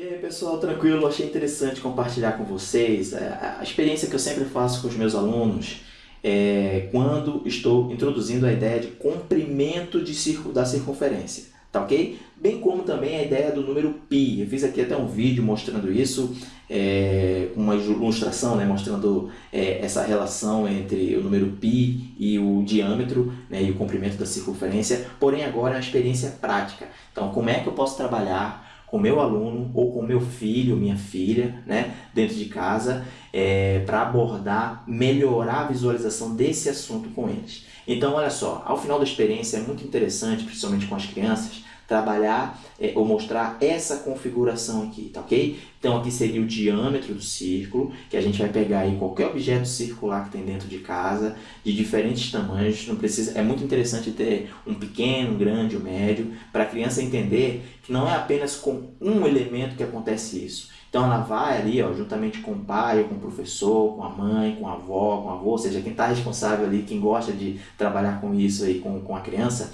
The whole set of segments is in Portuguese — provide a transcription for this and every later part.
E aí pessoal, tranquilo? Achei interessante compartilhar com vocês é, a experiência que eu sempre faço com os meus alunos é, quando estou introduzindo a ideia de comprimento de circo, da circunferência, tá ok? Bem como também a ideia do número π. Eu fiz aqui até um vídeo mostrando isso, é, uma ilustração né, mostrando é, essa relação entre o número π e o diâmetro né, e o comprimento da circunferência, porém agora é uma experiência prática. Então, como é que eu posso trabalhar com meu aluno ou com meu filho, minha filha, né, dentro de casa, é, para abordar, melhorar a visualização desse assunto com eles. Então, olha só, ao final da experiência é muito interessante, principalmente com as crianças, trabalhar é, ou mostrar essa configuração aqui, tá ok? Então aqui seria o diâmetro do círculo, que a gente vai pegar aí qualquer objeto circular que tem dentro de casa, de diferentes tamanhos, não precisa, é muito interessante ter um pequeno, um grande, um médio, para a criança entender que não é apenas com um elemento que acontece isso. Então ela vai ali, ó, juntamente com o pai, com o professor, com a mãe, com a avó, com o avô, ou seja, quem está responsável ali, quem gosta de trabalhar com isso aí com, com a criança,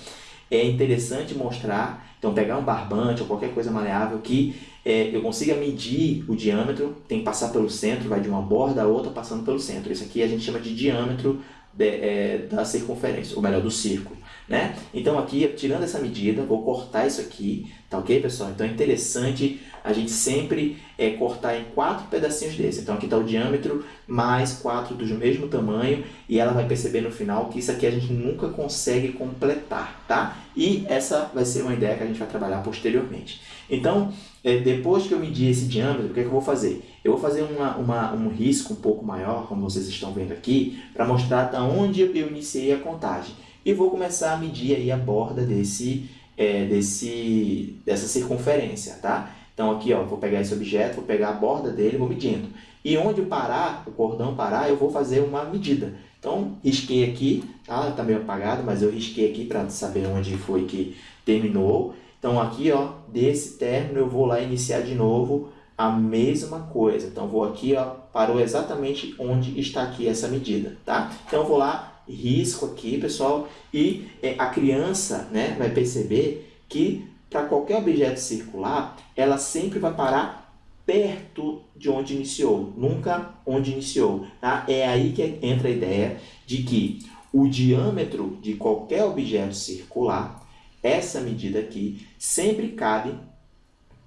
é interessante mostrar, então pegar um barbante ou qualquer coisa maleável que é, eu consiga medir o diâmetro, tem que passar pelo centro, vai de uma borda a outra passando pelo centro. Isso aqui a gente chama de diâmetro de, é, da circunferência, ou melhor, do círculo. Né? Então aqui, tirando essa medida, vou cortar isso aqui, tá ok pessoal? Então é interessante a gente sempre é, cortar em quatro pedacinhos desse. Então aqui está o diâmetro mais quatro do mesmo tamanho e ela vai perceber no final que isso aqui a gente nunca consegue completar, tá? E essa vai ser uma ideia que a gente vai trabalhar posteriormente. Então, é, depois que eu medir esse diâmetro, o que, é que eu vou fazer? Eu vou fazer uma, uma, um risco um pouco maior, como vocês estão vendo aqui, para mostrar da onde eu iniciei a contagem. E vou começar a medir aí a borda desse, é, desse, dessa circunferência, tá? Então aqui, ó, vou pegar esse objeto, vou pegar a borda dele, vou medindo. E onde parar, o cordão parar, eu vou fazer uma medida. Então, risquei aqui, tá? Tá meio apagado, mas eu risquei aqui para saber onde foi que terminou. Então aqui, ó, desse término eu vou lá iniciar de novo a mesma coisa. Então vou aqui, ó, parou exatamente onde está aqui essa medida, tá? Então vou lá, risco aqui, pessoal, e é, a criança, né, vai perceber que para qualquer objeto circular, ela sempre vai parar perto de onde iniciou, nunca onde iniciou. Tá? É aí que entra a ideia de que o diâmetro de qualquer objeto circular, essa medida aqui, sempre cabe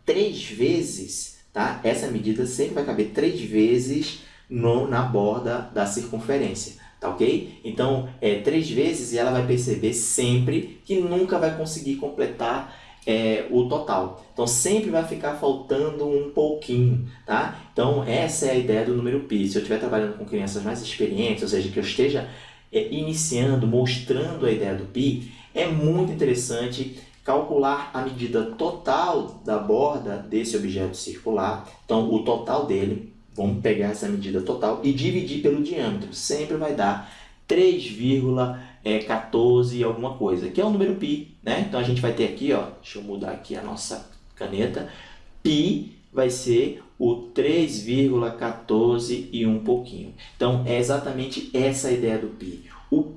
três vezes, tá? essa medida sempre vai caber três vezes no, na borda da circunferência. Tá ok? Então, é três vezes e ela vai perceber sempre que nunca vai conseguir completar é, o total. Então sempre vai ficar faltando um pouquinho, tá? Então essa é a ideia do número π. Se eu estiver trabalhando com crianças mais experientes, ou seja, que eu esteja é, iniciando, mostrando a ideia do π, é muito interessante calcular a medida total da borda desse objeto circular. Então o total dele, vamos pegar essa medida total e dividir pelo diâmetro. Sempre vai dar 3,14 é, 14 alguma coisa, que é o número π, né? Então a gente vai ter aqui, ó, deixa eu mudar aqui a nossa caneta, π vai ser o 3,14 e um pouquinho. Então é exatamente essa a ideia do π.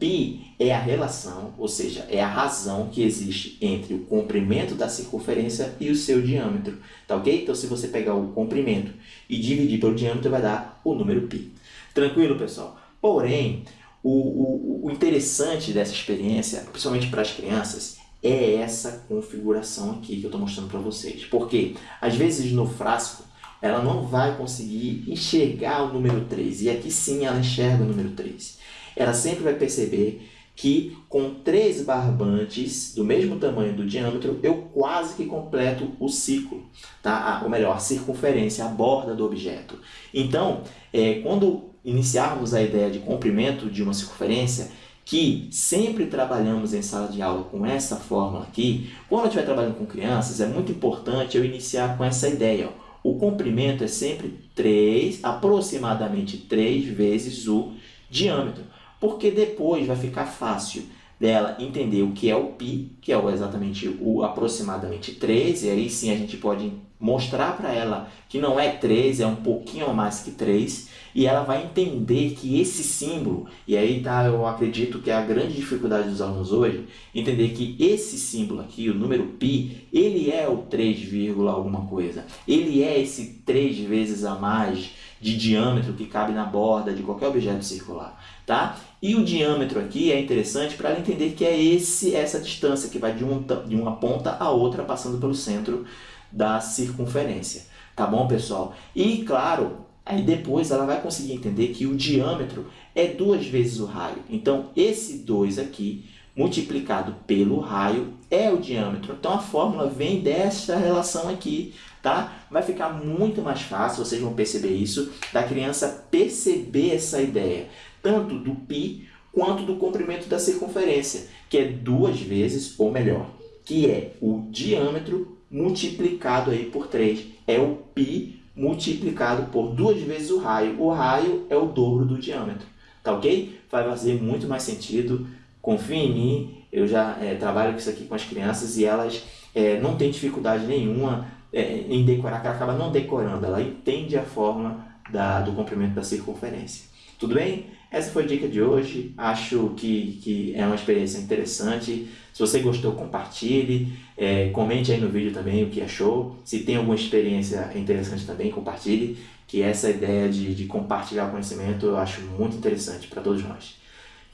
Π é a relação, ou seja, é a razão que existe entre o comprimento da circunferência e o seu diâmetro, tá ok? Então se você pegar o comprimento e dividir pelo diâmetro vai dar o número π. Tranquilo, pessoal? Porém, o, o, o interessante dessa experiência, principalmente para as crianças, é essa configuração aqui que eu estou mostrando para vocês. Porque, às vezes, no frasco, ela não vai conseguir enxergar o número 3. E aqui sim ela enxerga o número 3. Ela sempre vai perceber que com três barbantes do mesmo tamanho do diâmetro, eu quase que completo o ciclo, tá? ou melhor, a circunferência, a borda do objeto. Então, é, quando iniciarmos a ideia de comprimento de uma circunferência, que sempre trabalhamos em sala de aula com essa fórmula aqui, quando eu estiver trabalhando com crianças, é muito importante eu iniciar com essa ideia. Ó. O comprimento é sempre 3, aproximadamente 3 vezes o diâmetro, porque depois vai ficar fácil dela entender o que é o π, que é exatamente o aproximadamente 3, e aí sim a gente pode mostrar para ela que não é 3, é um pouquinho a mais que 3, e ela vai entender que esse símbolo, e aí tá, eu acredito que é a grande dificuldade dos alunos hoje, entender que esse símbolo aqui, o número π, ele é o 3, alguma coisa. Ele é esse 3 vezes a mais de diâmetro que cabe na borda de qualquer objeto circular. Tá? E o diâmetro aqui é interessante para ela entender que é esse, essa distância que vai de, um, de uma ponta a outra passando pelo centro da circunferência. Tá bom, pessoal? E, claro, aí depois ela vai conseguir entender que o diâmetro é duas vezes o raio. Então, esse 2 aqui, multiplicado pelo raio, é o diâmetro. Então, a fórmula vem desta relação aqui, tá? Vai ficar muito mais fácil, vocês vão perceber isso, da criança perceber essa ideia, tanto do π quanto do comprimento da circunferência, que é duas vezes, ou melhor, que é o diâmetro multiplicado aí por 3. É o π multiplicado por duas vezes o raio. O raio é o dobro do diâmetro. Tá ok? Vai fazer muito mais sentido. Confie em mim. Eu já é, trabalho com isso aqui com as crianças e elas é, não têm dificuldade nenhuma é, em decorar, que ela acaba não decorando. Ela entende a fórmula da, do comprimento da circunferência. Tudo bem? Essa foi a dica de hoje. Acho que, que é uma experiência interessante. Se você gostou, compartilhe. É, comente aí no vídeo também o que achou. Se tem alguma experiência interessante também, compartilhe. Que essa ideia de, de compartilhar conhecimento eu acho muito interessante para todos nós.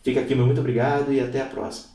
Fica aqui meu muito obrigado e até a próxima.